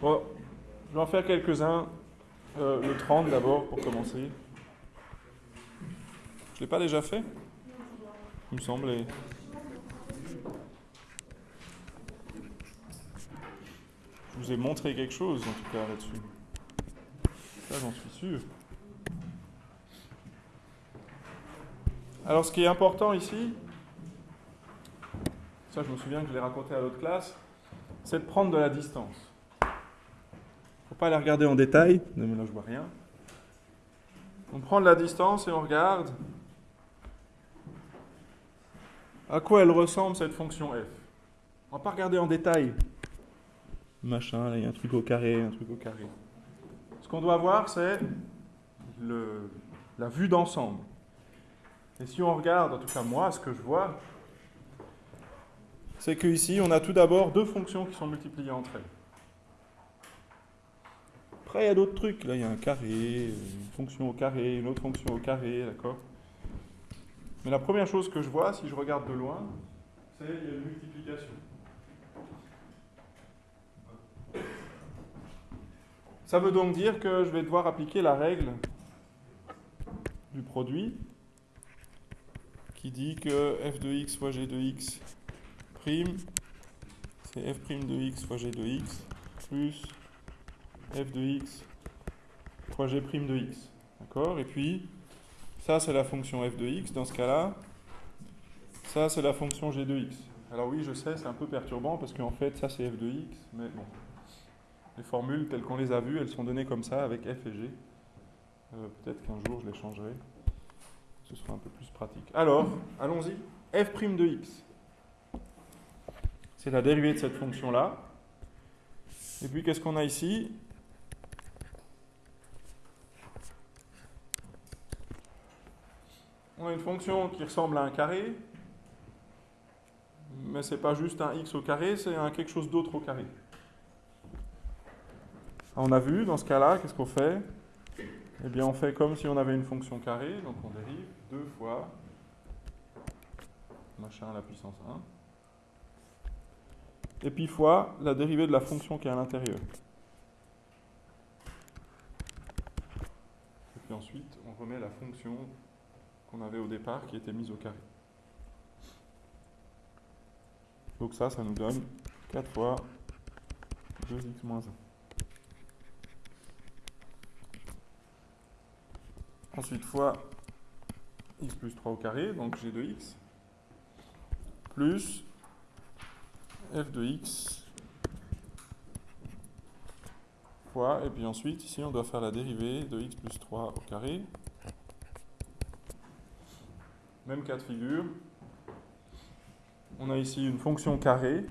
Bon, je vais en faire quelques-uns. Euh, le 30 d'abord pour commencer. Je ne l'ai pas déjà fait? Il me semblait. Je vous ai montré quelque chose en tout cas là-dessus. Ça, j'en suis sûr. Alors, ce qui est important ici, ça, je me souviens que je l'ai raconté à l'autre classe, c'est de prendre de la distance. Ne faut pas la regarder en détail. Mais là, je vois rien. On prend de la distance et on regarde à quoi elle ressemble cette fonction f? On ne va pas regarder en détail. Machin, là, il y a un truc au carré, un truc au carré. Ce qu'on doit voir, c'est la vue d'ensemble. Et si on regarde, en tout cas moi, ce que je vois, c'est qu'ici, on a tout d'abord deux fonctions qui sont multipliées entre elles. Après, il y a d'autres trucs. Là, il y a un carré, une fonction au carré, une autre fonction au carré, d'accord? Mais la première chose que je vois, si je regarde de loin, c'est qu'il y a une multiplication. Ça veut donc dire que je vais devoir appliquer la règle du produit qui dit que f de x fois g de x prime, c'est f prime de x fois g de x plus f de x fois g prime de x. D'accord? Et puis, ça c'est la fonction f de x. Dans ce cas-là, ça c'est la fonction g de x. Alors oui, je sais, c'est un peu perturbant parce qu'en fait, ça c'est f de x, mais bon. Les formules telles qu'on les a vues, elles sont données comme ça avec f et g. Euh, peut-être qu'un jour je les changerai ce sera un peu plus pratique. Alors, allons-y. f' de x. C'est la dérivée de cette fonction-là. Et puis, qu'est-ce qu'on a ici On a une fonction qui ressemble à un carré, mais ce n'est pas juste un x au carré, c'est un quelque chose d'autre au carré. On a vu, dans ce cas-là, qu'est-ce qu'on fait? Eh bien, on fait comme si on avait une fonction carrée, donc on dérive 2 fois machin à la puissance 1. Et puis fois la dérivée de la fonction qui est à l'intérieur. Et puis ensuite, on remet la fonction qu'on avait au départ qui était mise au carré. Donc ça, ça nous donne 4 fois 2x moins 1. Ensuite, fois x plus 3 au carré, donc g de x, plus f de x fois, et puis ensuite, ici, on doit faire la dérivée de x plus 3 au carré. Même cas de figure. On a ici une fonction carrée.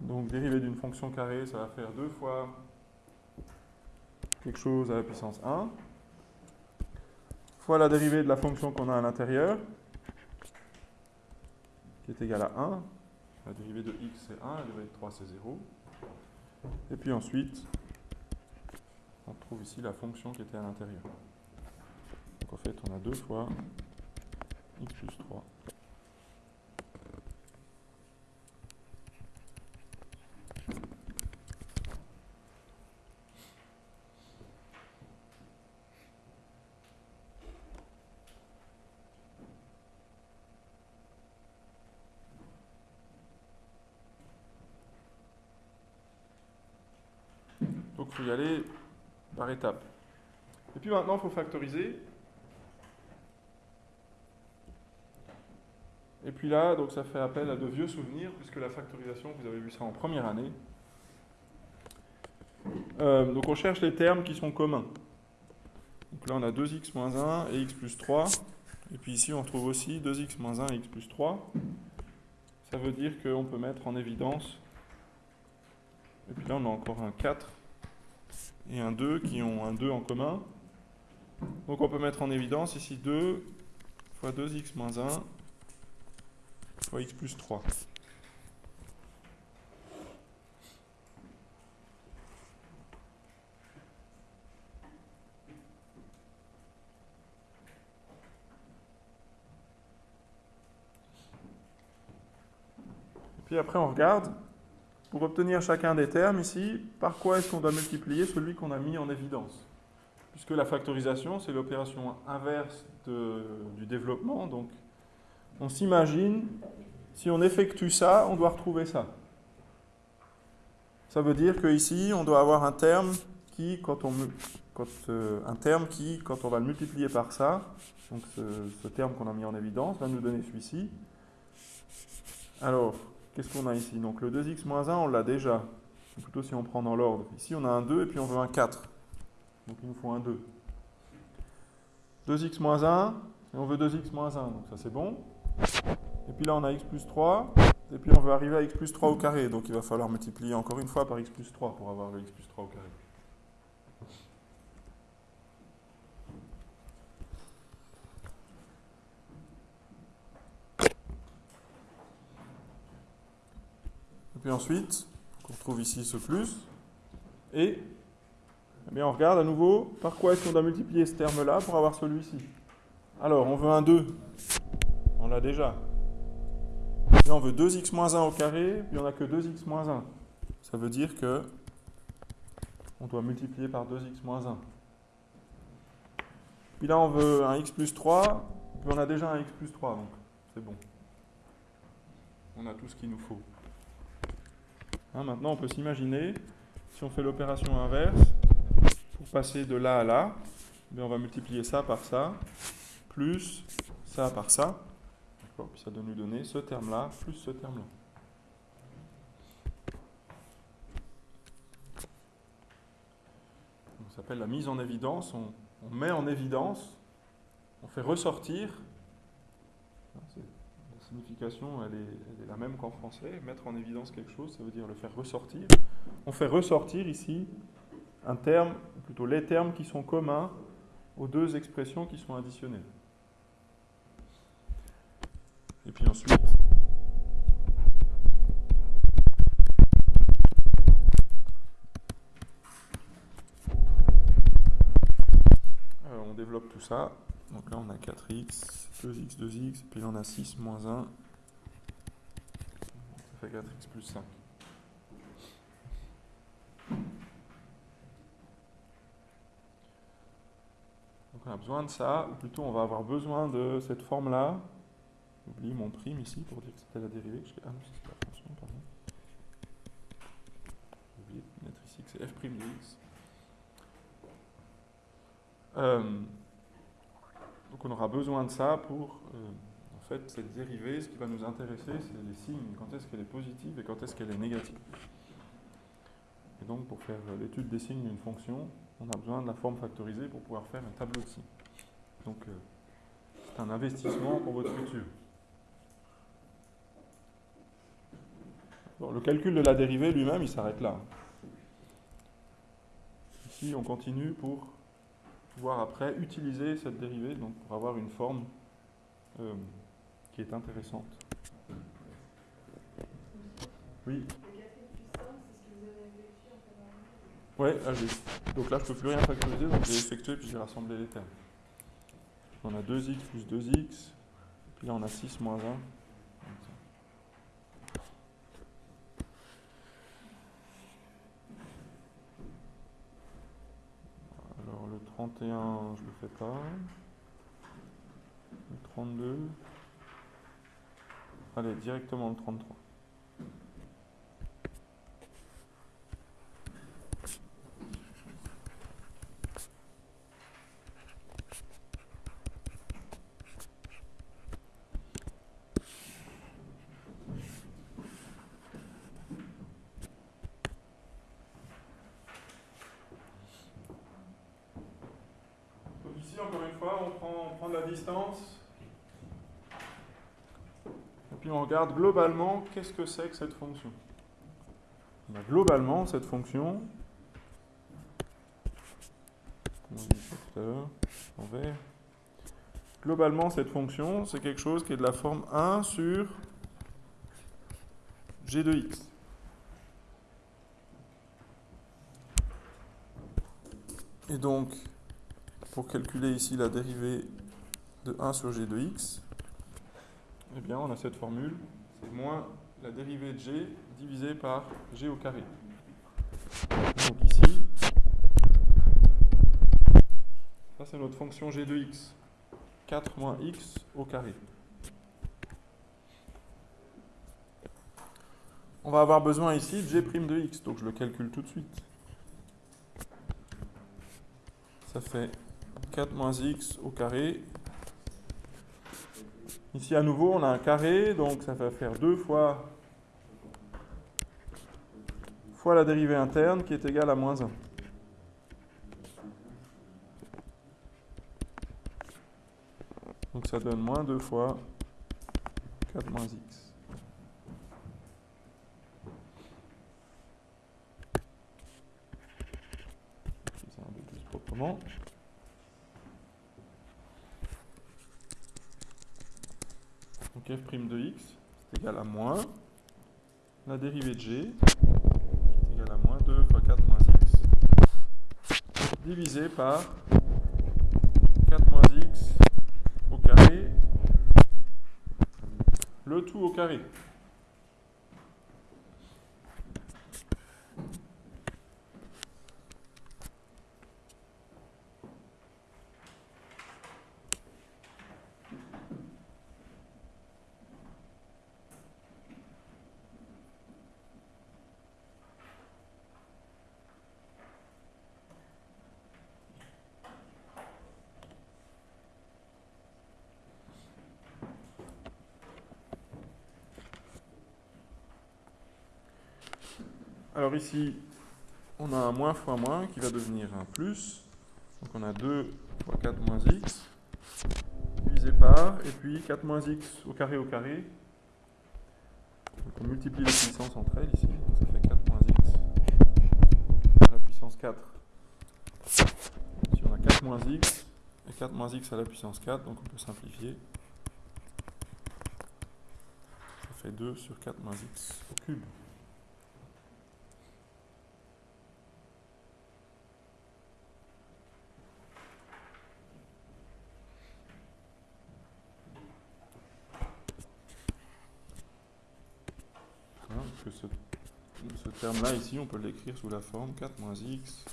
Donc, dérivée d'une fonction carrée, ça va faire 2 fois quelque chose à la puissance 1 fois la dérivée de la fonction qu'on a à l'intérieur, qui est égale à 1. La dérivée de x c'est 1, la dérivée de 3 c'est 0. Et puis ensuite, on trouve ici la fonction qui était à l'intérieur. Donc en fait, on a deux fois x plus 3 il faut y aller par étapes. Et puis maintenant, il faut factoriser. Puis là, donc ça fait appel à de vieux souvenirs, puisque la factorisation, vous avez vu ça en première année. Euh, donc on cherche les termes qui sont communs. Donc là, on a 2x moins 1 et x plus 3. Et puis ici, on retrouve aussi 2x moins 1 et x plus 3. Ça veut dire qu'on peut mettre en évidence. Et puis là, on a encore un 4 et un 2 qui ont un 2 en commun. Donc on peut mettre en évidence ici 2 fois 2x moins 1 fois x plus 3. Et puis après on regarde pour obtenir chacun des termes ici, par quoi est-ce qu'on doit multiplier celui qu'on a mis en évidence? Puisque la factorisation, c'est l'opération inverse du développement, donc on s'imagine, si on effectue ça, on doit retrouver ça. Ça veut dire qu'ici, on doit avoir un terme qui, quand on, quand, euh, un terme qui, quand on va le multiplier par ça, donc ce, terme qu'on a mis en évidence, va nous donner celui-ci. Alors, qu'est-ce qu'on a ici? Donc le 2x moins 1, on l'a déjà. Plutôt si on prend dans l'ordre. Ici, on a un 2 et puis on veut un 4. Donc il nous faut un 2. 2x moins 1, et on veut 2x moins 1, donc ça c'est bon. Et puis là, on a x plus 3, et puis on veut arriver à x plus 3 au carré, donc il va falloir multiplier encore une fois par x plus 3 pour avoir le x plus 3 au carré. Et puis ensuite, on retrouve ici ce plus, et eh bien on regarde à nouveau par quoi est-ce qu'on doit multiplier ce terme-là pour avoir celui-ci. Alors, on veut un 2, on l'a déjà. Là, on veut 2x moins 1 au carré, puis on n'a que 2x moins 1. Ça veut dire que on doit multiplier par 2x moins 1. Puis là, on veut un x plus 3, puis on a déjà un x plus 3, donc c'est bon. On a tout ce qu'il nous faut. Hein, maintenant, on peut s'imaginer, si on fait l'opération inverse, pour passer de là à là, on va multiplier ça par ça, plus ça par ça. Puis ça doit nous donner ce terme-là plus ce terme-là. Ça s'appelle la mise en évidence. On, met en évidence, on fait ressortir. La signification, elle est, la même qu'en français. Mettre en évidence quelque chose, ça veut dire le faire ressortir. On fait ressortir ici un terme, plutôt les termes qui sont communs aux deux expressions qui sont additionnées. Et puis ensuite, on développe tout ça. Donc là, on a 4x, 2x, 2x, puis là, on a 6 moins 1. Ça fait 4x plus 5. Donc on a besoin de ça, ou plutôt on va avoir besoin de cette forme-là J'oublie mon prime ici pour dire que c'était la dérivée. Ah non, c'est la fonction, pardon. J'ai oublié de mettre ici que c'est f' de x. Euh, donc on aura besoin de ça pour, euh, en fait, cette dérivée, ce qui va nous intéresser, c'est les signes, quand est-ce qu'elle est positive et quand est-ce qu'elle est négative? Et donc pour faire l'étude des signes d'une fonction, on a besoin de la forme factorisée pour pouvoir faire un tableau de signes. Donc euh, c'est un investissement pour votre futur. Le calcul de la dérivée lui-même, il s'arrête là. Ici, on continue pour pouvoir après utiliser cette dérivée donc pour avoir une forme euh, qui est intéressante. Oui Ouais, ah, donc là je ne peux plus rien factoriser, donc j'ai effectué puis j'ai rassemblé les termes. On a 2x plus 2x, puis là on a 6 moins 1. le 31, je le fais pas. Le 32. Allez, directement le 33. Et puis on regarde globalement qu'est-ce que c'est que cette fonction? globalement, cette fonction, Globalement, cette fonction, c'est quelque chose qui est de la forme 1 sur g de x. Et donc, pour calculer ici la dérivée de 1 sur g de x, eh bien on a cette formule, c'est moins la dérivée de g divisée par g au carré. Donc ici, ça c'est notre fonction g de x. 4 moins x au carré. On va avoir besoin ici de g' de x, donc je le calcule tout de suite. Ça fait 4 moins x au carré. Ici à nouveau on a un carré, donc ça va faire 2 fois, la dérivée interne qui est égale à moins 1. Donc ça donne moins 2 fois 4 moins x. Ça un peu plus proprement. Donc f' de x c'est égal à moins la dérivée de g est égale à moins 2 fois 4 moins x divisé par 4 moins x au carré, le tout au carré. Alors ici, on a un moins fois moins qui va devenir un plus. Donc on a 2 fois 4 moins x divisé par, et puis 4 moins x au carré au carré. Donc on multiplie les puissances entre elles ici, donc ça fait 4 moins x à la puissance 4. Ici on a 4 moins x et 4 moins x à la puissance 4, donc on peut simplifier. Ça fait 2 sur 4 moins x au cube. que ce, ce terme-là, ici, on peut l'écrire sous la forme 4 moins x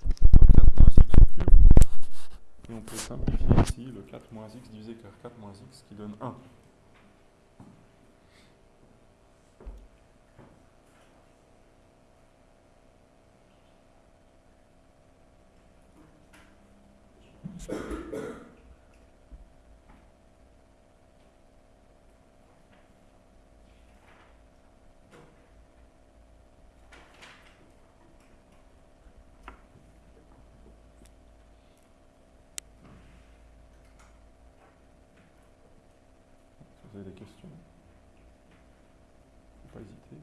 fois 4 moins x cube. Et on peut simplifier ici le 4 moins x divisé par 4 moins x qui donne 1. Questions, pas hésiter.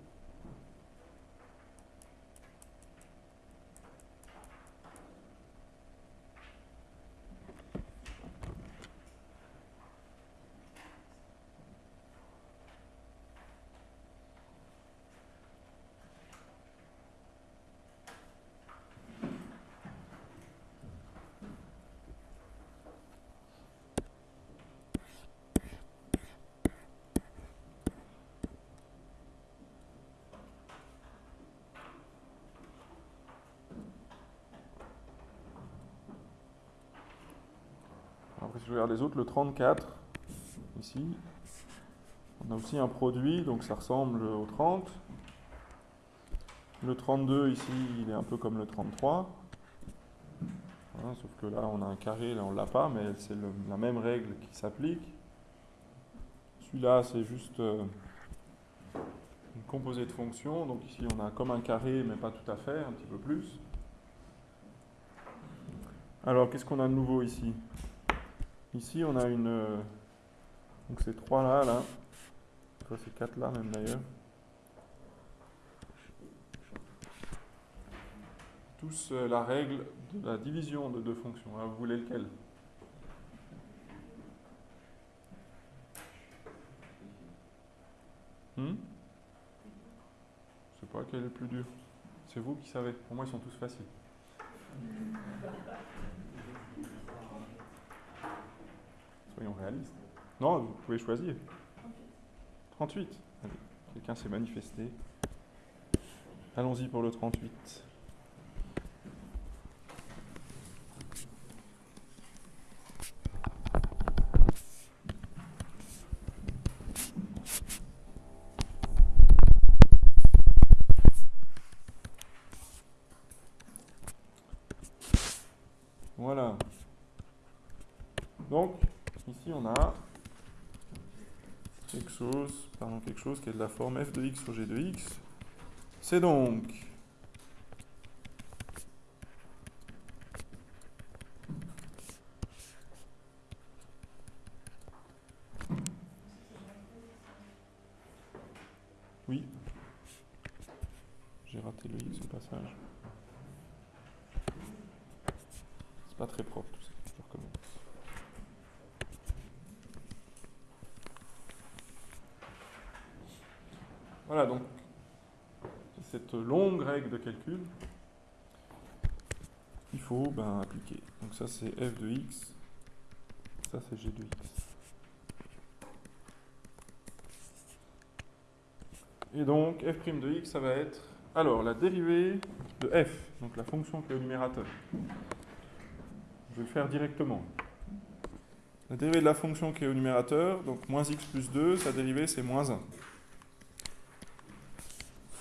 Si je regarde les autres, le 34, ici, on a aussi un produit, donc ça ressemble au 30. Le 32, ici, il est un peu comme le 33. Voilà, sauf que là, on a un carré, là, on ne l'a pas, mais c'est la même règle qui s'applique. Celui-là, c'est juste euh, une composée de fonctions. Donc ici, on a comme un carré, mais pas tout à fait, un petit peu plus. Alors, qu'est-ce qu'on a de nouveau ici? Ici, on a une... euh, donc ces trois là, là. Enfin, ces quatre là même d'ailleurs. Tous euh, la règle de la division de deux fonctions. Alors, vous voulez lequel? Hmm? Je sais pas quel est le plus dur. C'est vous qui savez. Pour moi, ils sont tous faciles. Soyons réalistes. Non, vous pouvez choisir. 38. Allez, Quelqu'un s'est manifesté. Allons-y pour le 38. Voilà. Donc, ici on a quelque chose, pardon, de la forme f de x sur g de x. C'est donc Oui. J'ai raté le x au passage. C'est pas très propre tout ça. Je recommence. Voilà donc cette longue règle de calcul il faut ben, appliquer. Donc ça c'est f de x, ça c'est g de x. Et donc f' de x ça va être alors la dérivée de f, donc la fonction qui est au numérateur. Je vais le faire directement. La dérivée de la fonction qui est au numérateur, donc moins x plus 2, sa dérivée c'est moins 1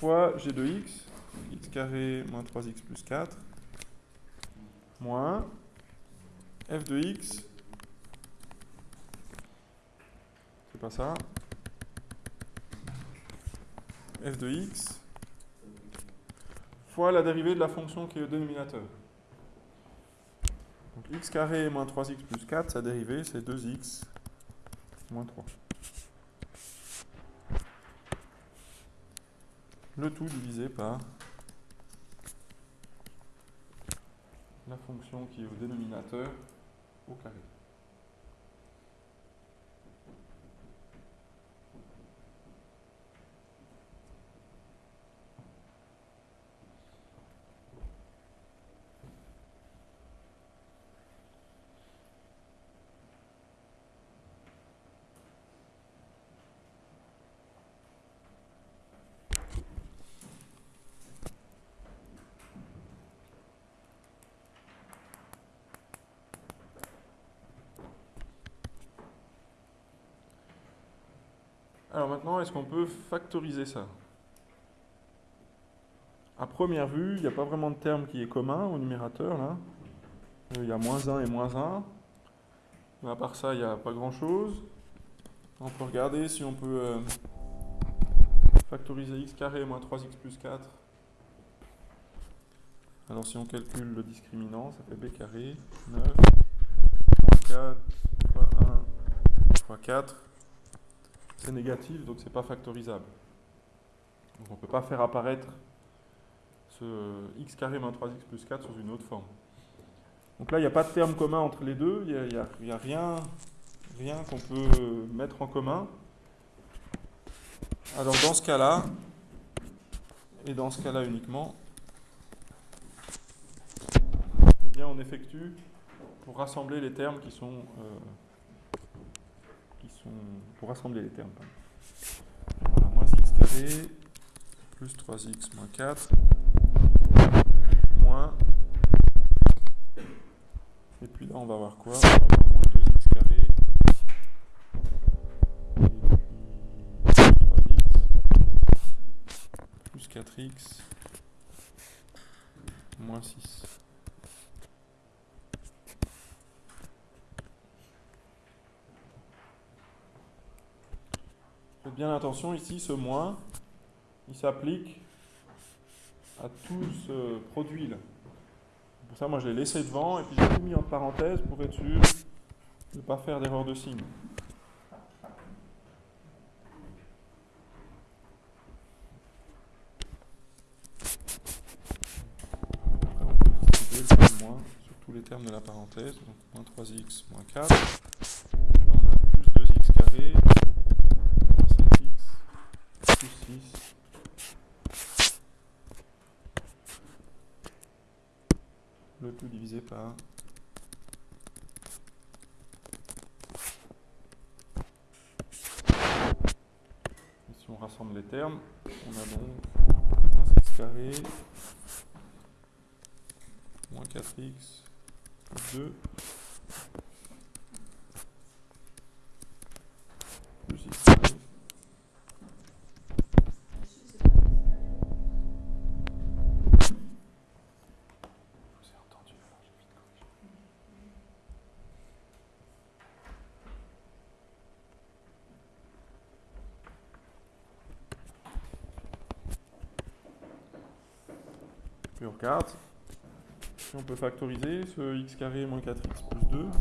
fois g de x, x carré moins 3x plus 4, moins f de x, c'est pas ça, f de x, fois la dérivée de la fonction qui est au dénominateur. Donc x carré moins 3x plus 4, sa dérivée c'est 2x moins 3. Le tout divisé par la fonction qui est au dénominateur au carré. Alors maintenant, est-ce qu'on peut factoriser ça? À première vue, il n'y a pas vraiment de terme qui est commun au numérateur. Il y a moins 1 et moins 1. Mais à part ça, il n'y a pas grand-chose. On peut regarder si on peut euh, factoriser x carré moins 3x plus 4. Alors si on calcule le discriminant, ça fait b carré, 9, moins 4, fois 1, fois 4 c'est négatif, donc c'est pas factorisable. Donc on ne peut pas faire apparaître ce x carré moins 3x plus 4 sous une autre forme. Donc là, il n'y a pas de terme commun entre les deux, il n'y a, rien, rien qu'on peut mettre en commun. Alors dans ce cas-là, et dans ce cas-là uniquement, eh bien on effectue pour rassembler les termes qui sont euh, pour rassembler les termes. Voilà, moins x carré plus 3x moins 4 moins et puis là on va avoir quoi? On va avoir moins 2x carré et puis plus 3x plus 4x moins 6. Bien attention ici, ce moins, il s'applique à tout ce produit-là. Pour ça, moi, je l'ai laissé devant et puis j'ai tout mis en parenthèse pour être sûr de ne pas faire d'erreur de signe. On peut distribuer le moins sur tous les termes de la parenthèse. Donc, moins 3x, moins 4. Là, on a plus 2x carré, le tout divisé par si on rassemble les termes. On a donc 1 carré moins 4x plus 2 plus x carré. Je vous ai entendu, alors j'ai vite corrigé. On regarde on peut factoriser ce x carré moins 4x plus 2. Moi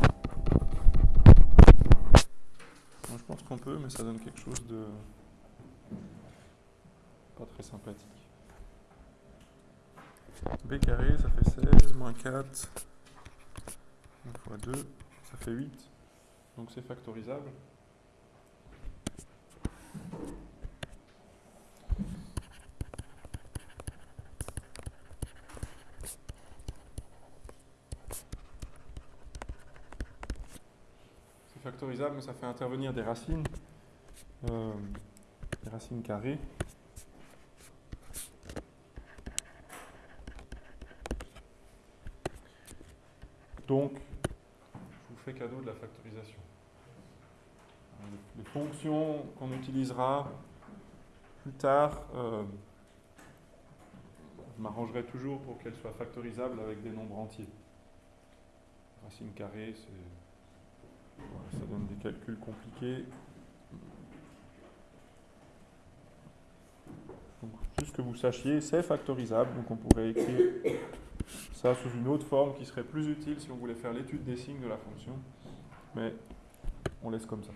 je pense qu'on peut, mais ça donne quelque chose de pas très sympathique. b carré, ça fait 16, moins 4, 1 fois 2, ça fait 8. Donc c'est factorisable. C'est factorisable, mais ça fait intervenir des racines, euh, des racines carrées. Donc, je vous fais cadeau de la factorisation. Les fonctions qu'on utilisera plus tard, euh, je m'arrangerai toujours pour qu'elles soient factorisables avec des nombres entiers. Racine carrée, c'est, ça donne des calculs compliqués. Donc, juste que vous sachiez, c'est factorisable, donc on pourrait écrire ça sous une autre forme qui serait plus utile si on voulait faire l'étude des signes de la fonction. Mais on laisse comme ça.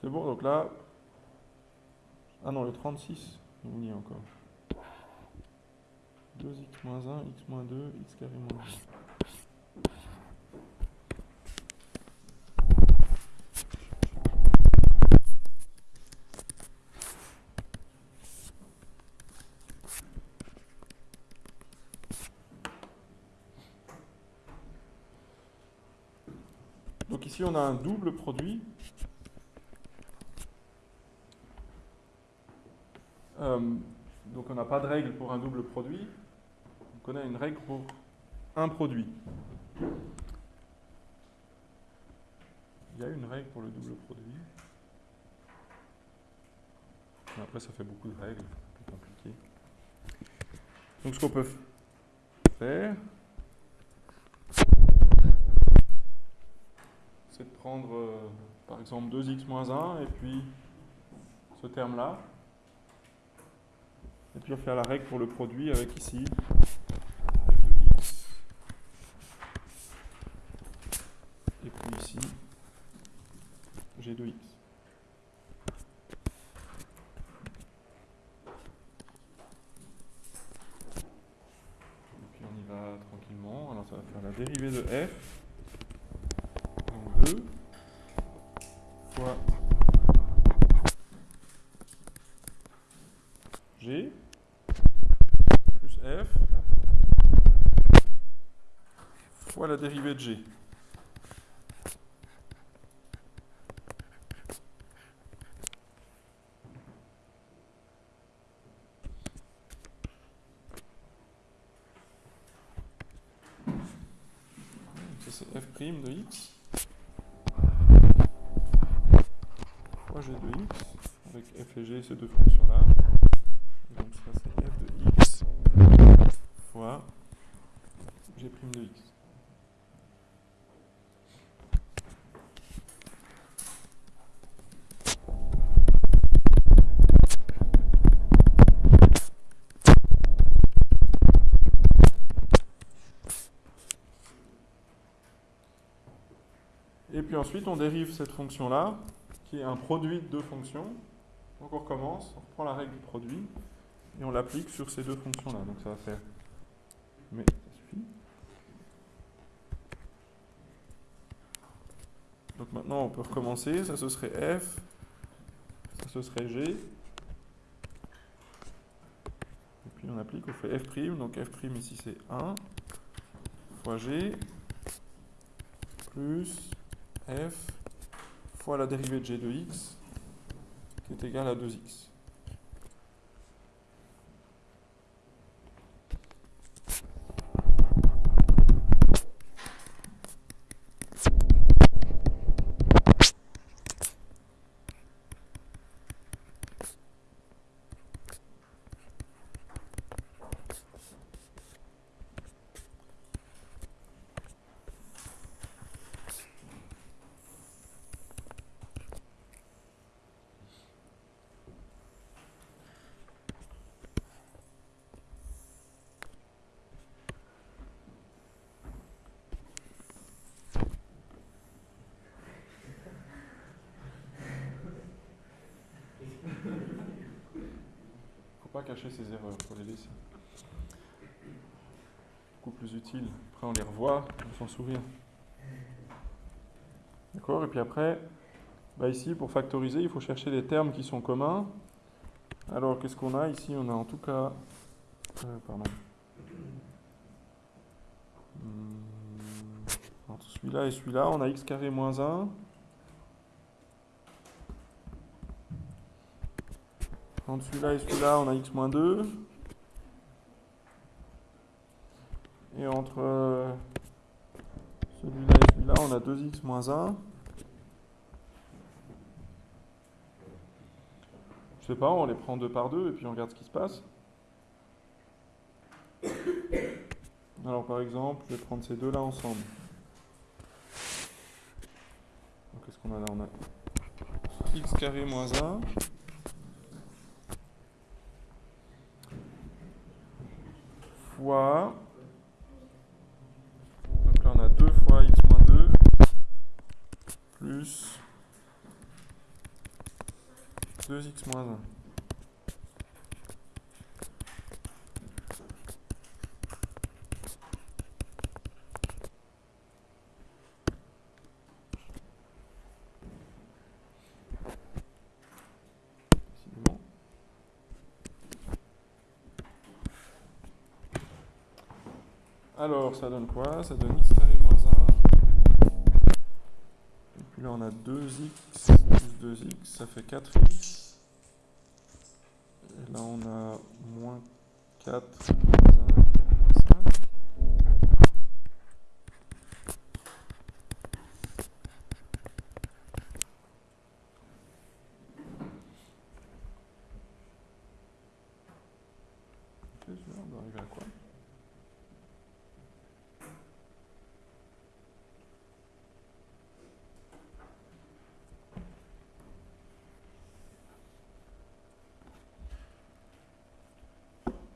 C'est bon, donc là... Ah non, le 36, on y est encore. 2x moins 1, x moins 2, x carré moins 2. Donc ici on a un double produit. Euh, donc on n'a pas de règle pour un double produit. On a une règle pour un produit. Il y a une règle pour le double produit. Après ça fait beaucoup de règles, c'est compliqué. Donc ce qu'on peut faire, c'est de prendre euh, par exemple 2x moins 1 et puis ce terme-là. Et puis on fait la règle pour le produit avec ici f de x. Et puis ici g de x. Et puis on y va tranquillement. Alors ça va faire la dérivée de f. Donc 2 fois g plus f fois la dérivée de g. Ça c'est f' de x fois g de x avec f et g ces deux fonctions là. Donc ça c'est f de x fois g' de x. ensuite on dérive cette fonction là, qui est un produit de deux fonctions. Donc on recommence, on reprend la règle du produit. et on l'applique sur ces deux fonctions-là. Donc ça va faire... Mais ça suffit. Donc maintenant on peut recommencer, ça ce serait f, ça ce serait g. Et puis on applique, on fait f', donc f' ici c'est 1 fois g plus f fois la dérivée de g de x qui est égale à 2x. Pas cacher ses erreurs, pour les laisser. Beaucoup plus utile. Après, on les revoit, on s'en souvient. D'accord Et puis après, bah ici, pour factoriser, il faut chercher des termes qui sont communs. Alors, qu'est-ce qu'on a ici? On a en tout cas... Euh, pardon. Entre celui-là et celui-là, on a x carré moins 1. Entre celui-là et celui-là, on a x-2. Et entre euh, celui-là et celui-là, on a 2x-1. Je sais pas, on les prend deux par deux et puis on regarde ce qui se passe. Alors par exemple, je vais prendre ces deux-là ensemble. Qu'est-ce qu'on a là? On a x carré moins 1 fois... Donc là on a 2 fois x moins 2 plus 2x moins 1. Alors, ça donne quoi? Ça donne x carré moins 1. Et puis là, on a 2x plus 2x, ça fait 4x. Et là, on a moins 4 moins 1.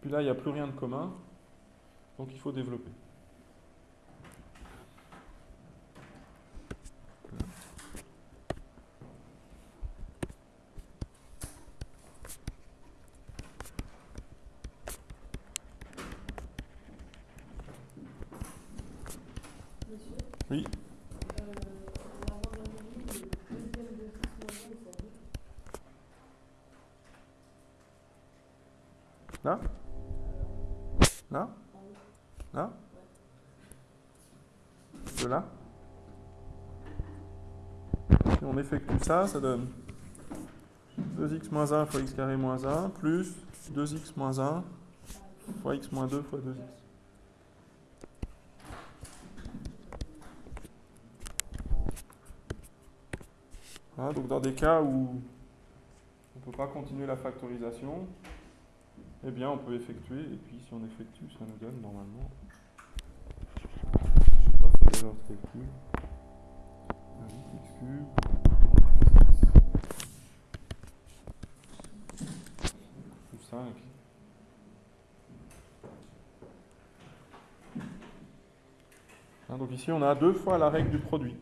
Là, il n'y a plus rien de commun, donc il faut développer. Oui. Là Là Là De là? Si on effectue ça, ça donne 2x moins 1 fois x carré moins 1 plus 2x moins 1 fois x moins 2 fois 2x. Voilà, donc dans des cas où on ne peut pas continuer la factorisation, eh bien, on peut effectuer, et puis si on effectue, ça nous donne normalement. Je n'ai pas fait de calcul. 8x cube plus 5. Hein, donc ici, on a deux fois la règle du produit.